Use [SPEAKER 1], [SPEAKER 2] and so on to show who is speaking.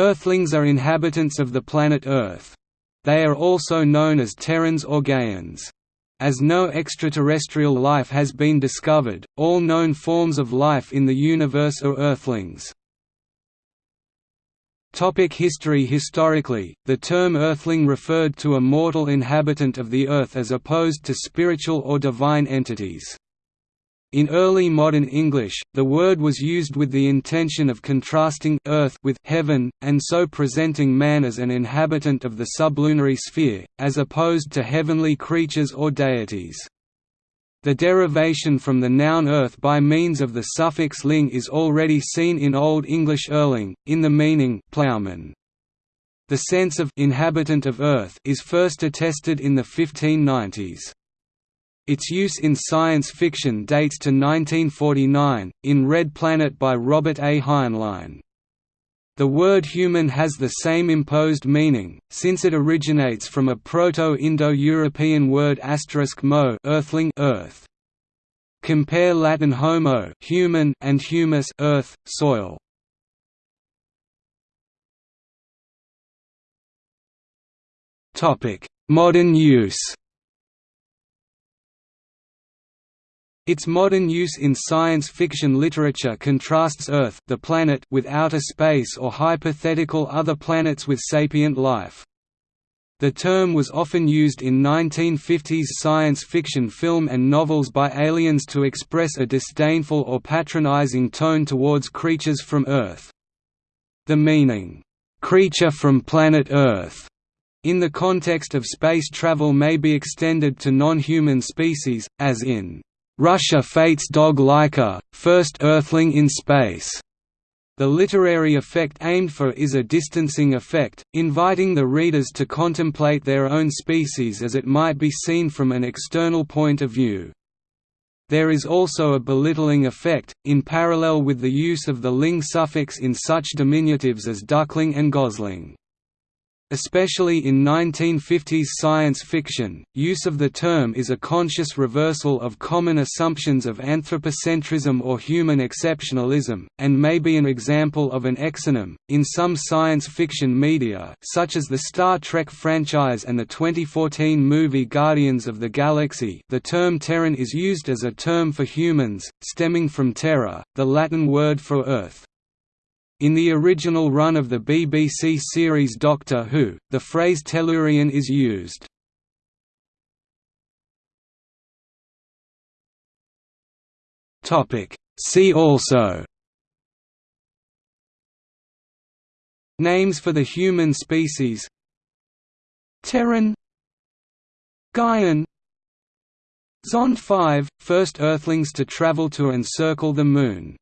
[SPEAKER 1] Earthlings are inhabitants of the planet Earth. They are also known as Terrans or Gaians. As no extraterrestrial life has been discovered, all known forms of life in the universe are Earthlings. Topic history Historically, the term Earthling referred to a mortal inhabitant of the Earth as opposed to spiritual or divine entities. In early modern English, the word was used with the intention of contrasting earth with heaven, and so presenting man as an inhabitant of the sublunary sphere, as opposed to heavenly creatures or deities. The derivation from the noun earth by means of the suffix ling is already seen in Old English erling, in the meaning ploughman. The sense of inhabitant of earth is first attested in the 1590s. Its use in science fiction dates to 1949, in Red Planet by Robert A. Heinlein. The word human has the same imposed meaning, since it originates from a Proto-Indo-European word mo earthling earth. Compare Latin homo human and humus earth, soil. Modern use Its modern use in science fiction literature contrasts Earth the planet with outer space or hypothetical other planets with sapient life. The term was often used in 1950s science fiction film and novels by aliens to express a disdainful or patronizing tone towards creatures from Earth. The meaning, "'creature from planet Earth' in the context of space travel may be extended to non-human species, as in Russia fates dog Laika, first Earthling in space. The literary effect aimed for is a distancing effect, inviting the readers to contemplate their own species as it might be seen from an external point of view. There is also a belittling effect, in parallel with the use of the ling suffix in such diminutives as duckling and gosling. Especially in 1950s science fiction, use of the term is a conscious reversal of common assumptions of anthropocentrism or human exceptionalism, and may be an example of an exonym. In some science fiction media, such as the Star Trek franchise and the 2014 movie Guardians of the Galaxy, the term Terran is used as a term for humans, stemming from terra, the Latin word for Earth. In the original run of the BBC series Doctor Who, the phrase Tellurian is used. See also. Names for the human species. Terran. Gaian. Zond 5, first Earthlings to travel to and circle the Moon